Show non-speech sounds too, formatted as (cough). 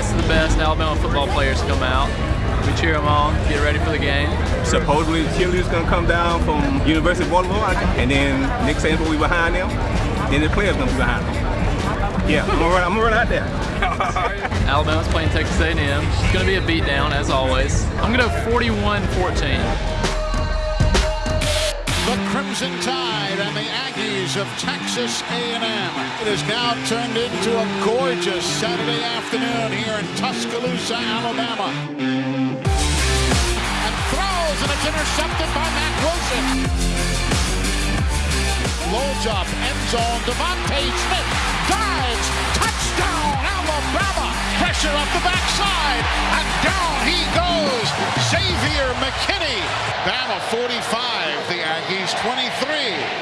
Alabama football players come out. We cheer them on, get ready for the game. Supposedly the cheerleaders gonna come down from University of Baltimore, and then Nick Saban will be behind them. Then the players gonna be behind them. Yeah, I'm gonna run, I'm gonna run out there. (laughs) Alabama's playing Texas A&M. It's going to be a beatdown, as always. I'm going to go 41-14. The Crimson Tide and the Aggies of Texas A&M. It has now turned into a gorgeous Saturday afternoon here in Tuscaloosa, Alabama. And throws, and it's intercepted by Matt Wilson. Low job, end zone, DeVonta Smith dives, touchdown, Alabama. Pressure up the backside, and down he goes. Xavier McKinney. Bama 45, the Aggies 23.